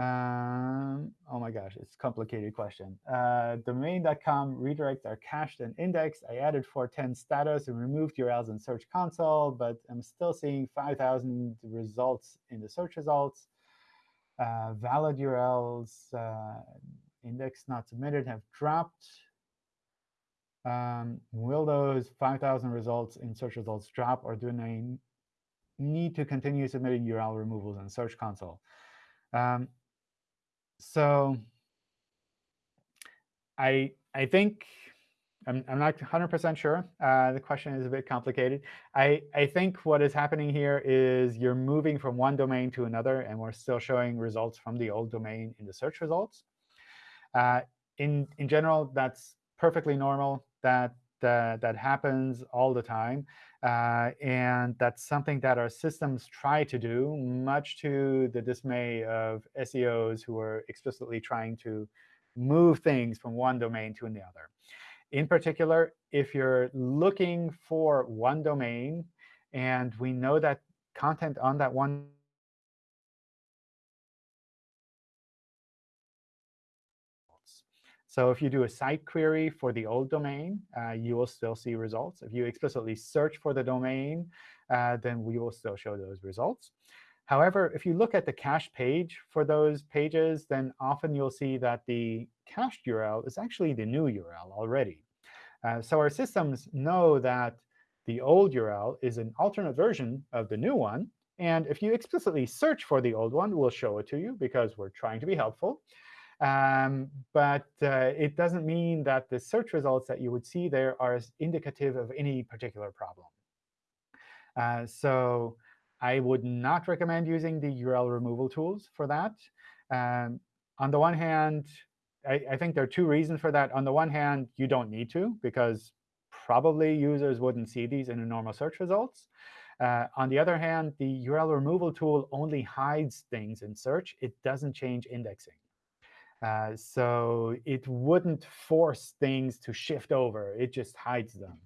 Um, oh my gosh, it's a complicated question. Uh, domain.com redirects are cached and indexed. I added 410 status and removed URLs in Search Console, but I'm still seeing 5,000 results in the search results uh, valid URLs, uh, index not submitted have dropped. Um, will those 5,000 results in search results drop, or do I need to continue submitting URL removals in Search Console? Um, so I I think I'm, I'm not 100% sure. Uh, the question is a bit complicated. I, I think what is happening here is you're moving from one domain to another, and we're still showing results from the old domain in the search results. Uh, in, in general, that's perfectly normal. That, uh, that happens all the time. Uh, and that's something that our systems try to do, much to the dismay of SEOs who are explicitly trying to move things from one domain to another. In particular, if you're looking for one domain, and we know that content on that one So if you do a site query for the old domain, uh, you will still see results. If you explicitly search for the domain, uh, then we will still show those results. However, if you look at the cache page for those pages, then often you'll see that the cached URL is actually the new URL already. Uh, so our systems know that the old URL is an alternate version of the new one. And if you explicitly search for the old one, we'll show it to you because we're trying to be helpful. Um, but uh, it doesn't mean that the search results that you would see there are indicative of any particular problem. Uh, so I would not recommend using the URL removal tools for that. Um, on the one hand, I, I, think there are two reasons for that. On the one hand, you don't need to, because probably users wouldn't see these in the normal search results. Uh, on the other hand, the URL removal tool only hides things in search. It doesn't change indexing. Uh, so it wouldn't force things to shift over. It just hides them.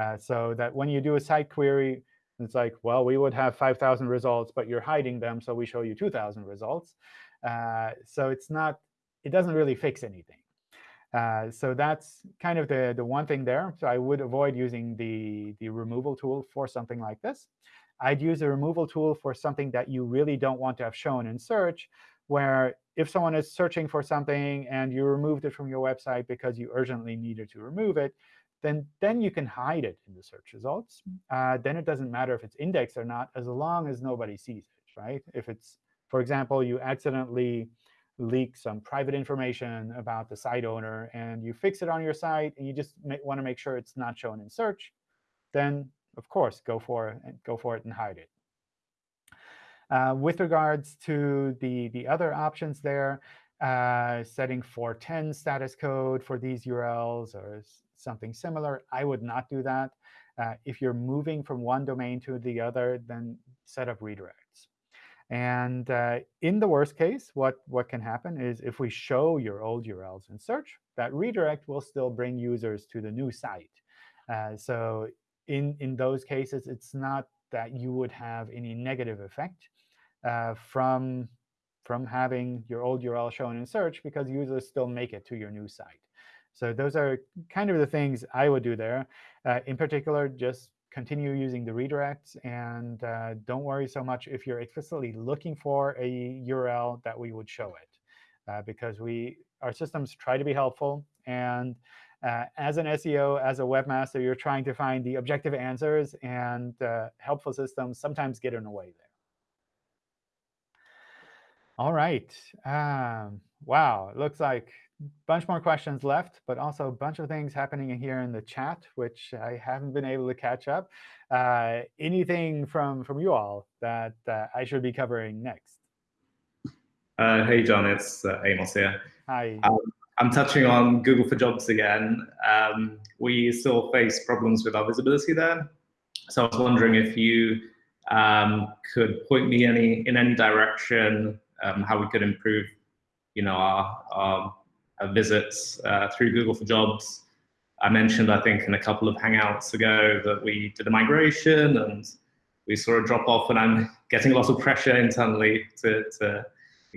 Uh, so that when you do a site query, it's like, well, we would have 5,000 results, but you're hiding them, so we show you 2,000 results. Uh, so it's not, it doesn't really fix anything. Uh, so that's kind of the, the one thing there. So I would avoid using the, the removal tool for something like this. I'd use a removal tool for something that you really don't want to have shown in search, where if someone is searching for something and you removed it from your website because you urgently needed to remove it, then, then you can hide it in the search results. Uh, then it doesn't matter if it's indexed or not, as long as nobody sees it, right? If it's, for example, you accidentally leak some private information about the site owner, and you fix it on your site, and you just want to make sure it's not shown in search, then of course, go for it, go for it and hide it. Uh, with regards to the, the other options there, uh, setting 410 status code for these URLs or something similar, I would not do that. Uh, if you're moving from one domain to the other, then set up redirects. And uh, in the worst case, what, what can happen is if we show your old URLs in search, that redirect will still bring users to the new site. Uh, so in, in those cases, it's not that you would have any negative effect uh, from, from having your old URL shown in search because users still make it to your new site. So those are kind of the things I would do there. Uh, in particular, just continue using the redirects. And uh, don't worry so much if you're explicitly looking for a URL that we would show it. Uh, because we our systems try to be helpful. And uh, as an SEO, as a webmaster, you're trying to find the objective answers, and uh, helpful systems sometimes get in the way there. All right. Um, wow, it looks like a bunch more questions left, but also a bunch of things happening here in the chat, which I haven't been able to catch up. Uh, anything from, from you all that uh, I should be covering next? Uh, hey, John, it's uh, Amos here. Hi. Um, I'm touching on Google for Jobs again. Um, we still face problems with our visibility there. So I was wondering if you um, could point me any in any direction um, how we could improve, you know, our, our, our visits uh, through Google for Jobs. I mentioned, I think, in a couple of Hangouts ago that we did a migration and we saw a drop off, and I'm getting a lot of pressure internally to, to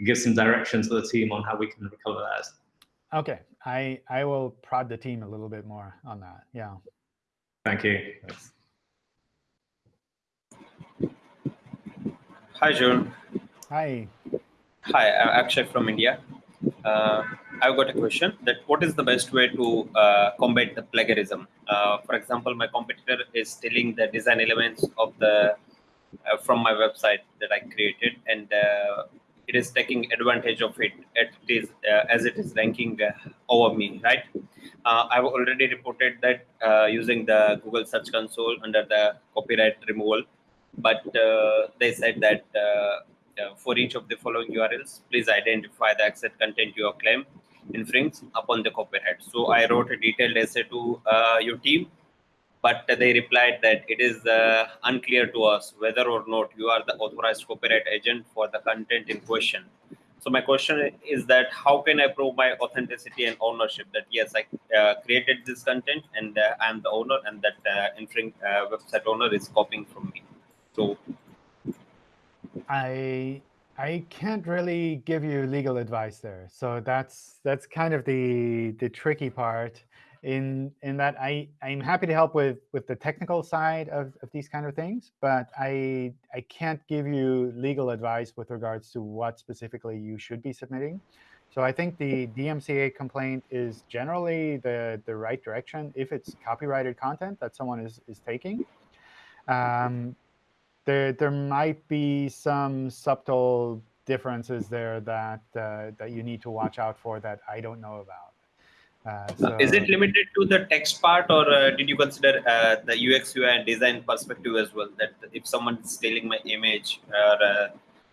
give some direction to the team on how we can recover that. OK, I, I will prod the team a little bit more on that. Yeah. Thank you. Hi, John. Hi. Hi, I'm Akshay from India. Uh, I've got a question that what is the best way to uh, combat the plagiarism? Uh, for example, my competitor is stealing the design elements of the uh, from my website that I created, and uh, it is taking advantage of it, it is, uh, as it is ranking over me, right? I've already reported that using the Google Search Console under the copyright removal, but they said that uh, for each of the following URLs, please identify the exact content your claim infringes upon the copyright. So I wrote a detailed essay to uh, your team, but they replied that it is uh, unclear to us whether or not you are the authorized copyright agent for the content in question. So my question is that how can I prove my authenticity and ownership that yes, I uh, created this content and uh, I'm the owner and that uh, infring website owner is copying from me. So I I can't really give you legal advice there. So that's that's kind of the the tricky part in in that I I'm happy to help with with the technical side of, of these kind of things, but I I can't give you legal advice with regards to what specifically you should be submitting. So I think the DMCA complaint is generally the the right direction if it's copyrighted content that someone is is taking. Um, there there might be some subtle differences there that uh, that you need to watch out for that I don't know about. Uh, so, is it limited to the text part, or uh, did you consider uh, the UX UI and design perspective as well? That if someone is stealing my image or uh,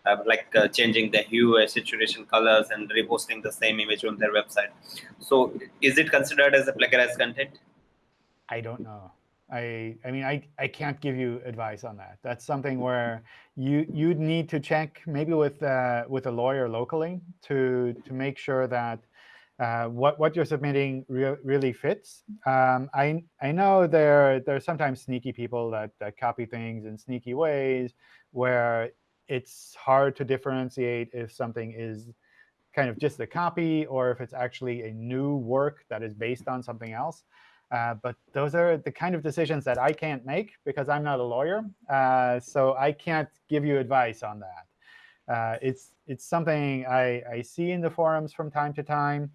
uh, like changing the hue, saturation, colors, and reposting the same image on their website, so is it considered as a plagiarized content? I don't know. I, I mean, I, I can't give you advice on that. That's something where you you'd need to check maybe with uh, with a lawyer locally to to make sure that uh, what what you're submitting re really fits. Um, I I know there there are sometimes sneaky people that that copy things in sneaky ways where it's hard to differentiate if something is kind of just a copy or if it's actually a new work that is based on something else. Uh, but those are the kind of decisions that I can't make because I'm not a lawyer. Uh, so I can't give you advice on that. Uh, it's it's something I, I see in the forums from time to time.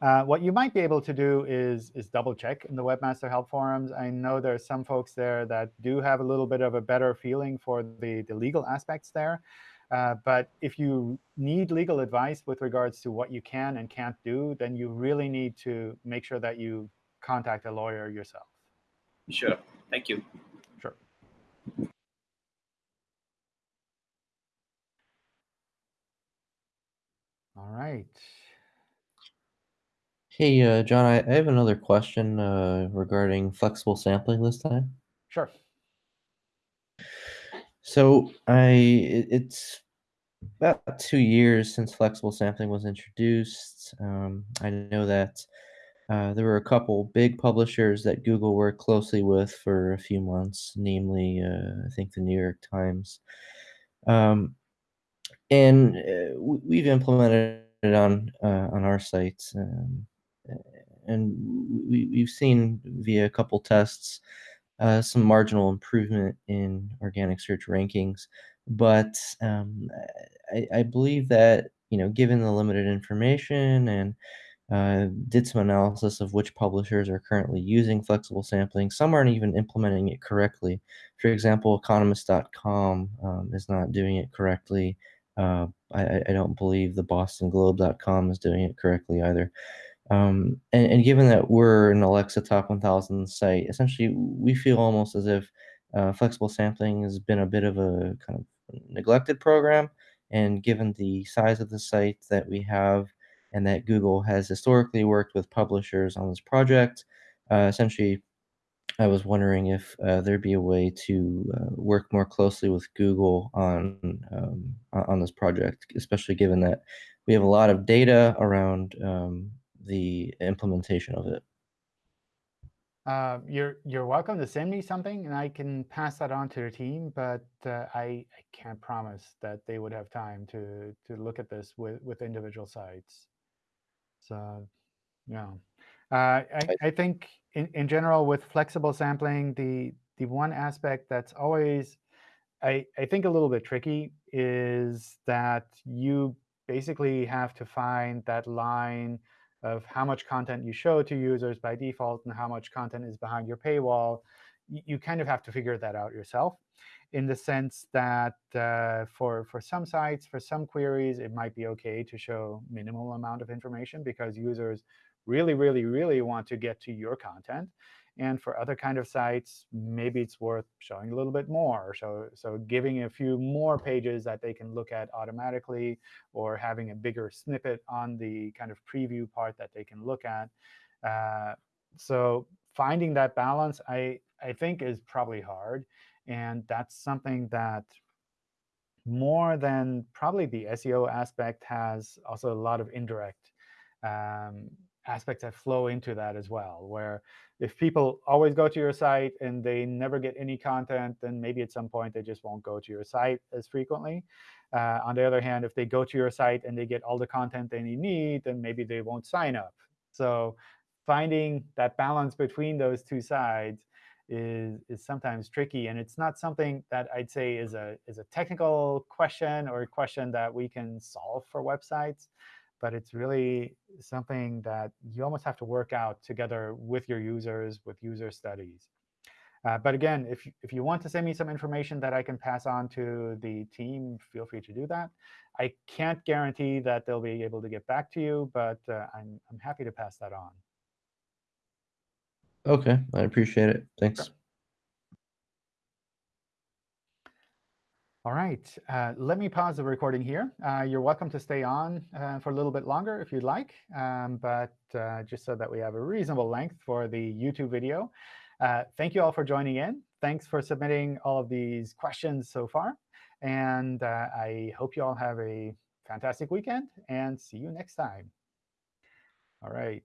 Uh, what you might be able to do is is double check in the Webmaster Help forums. I know there are some folks there that do have a little bit of a better feeling for the, the legal aspects there. Uh, but if you need legal advice with regards to what you can and can't do, then you really need to make sure that you contact a lawyer yourself. Sure. Thank you. Sure. All right. Hey, uh, John, I, I have another question uh, regarding flexible sampling this time. Sure. So I it, it's about two years since flexible sampling was introduced. Um, I know that uh, there were a couple big publishers that Google worked closely with for a few months, namely, uh, I think the New York Times. Um, and uh, we've implemented it on uh, on our sites, um, and we, we've seen via a couple tests uh, some marginal improvement in organic search rankings. But um, I, I, believe that you know, given the limited information and uh, did some analysis of which publishers are currently using flexible sampling. Some aren't even implementing it correctly. For example, Economist.com um, is not doing it correctly. Uh, I, I, don't believe the BostonGlobe.com is doing it correctly either. Um, and, and, given that we're an Alexa Top 1000 site, essentially we feel almost as if uh, flexible sampling has been a bit of a kind of neglected program. And given the size of the site that we have and that Google has historically worked with publishers on this project, uh, essentially I was wondering if uh, there'd be a way to uh, work more closely with Google on um, on this project, especially given that we have a lot of data around um, the implementation of it. Uh, you're you're welcome to send me something, and I can pass that on to the team. But uh, I I can't promise that they would have time to to look at this with with individual sites. So, yeah, uh, I I think in in general with flexible sampling, the the one aspect that's always I I think a little bit tricky is that you basically have to find that line of how much content you show to users by default and how much content is behind your paywall, you kind of have to figure that out yourself in the sense that uh, for, for some sites, for some queries, it might be OK to show minimal amount of information because users really, really, really want to get to your content. And for other kind of sites, maybe it's worth showing a little bit more. So, so giving a few more pages that they can look at automatically, or having a bigger snippet on the kind of preview part that they can look at. Uh, so finding that balance, I, I think, is probably hard. And that's something that more than probably the SEO aspect has also a lot of indirect um, aspects that flow into that as well, where if people always go to your site and they never get any content, then maybe at some point they just won't go to your site as frequently. Uh, on the other hand, if they go to your site and they get all the content they need, then maybe they won't sign up. So finding that balance between those two sides is, is sometimes tricky. And it's not something that I'd say is a, is a technical question or a question that we can solve for websites but it's really something that you almost have to work out together with your users, with user studies. Uh, but again, if, if you want to send me some information that I can pass on to the team, feel free to do that. I can't guarantee that they'll be able to get back to you, but uh, I'm, I'm happy to pass that on. OK, I appreciate it. Thanks. All right, uh, let me pause the recording here. Uh, you're welcome to stay on uh, for a little bit longer if you'd like, um, but uh, just so that we have a reasonable length for the YouTube video. Uh, thank you all for joining in. Thanks for submitting all of these questions so far. And uh, I hope you all have a fantastic weekend and see you next time. All right.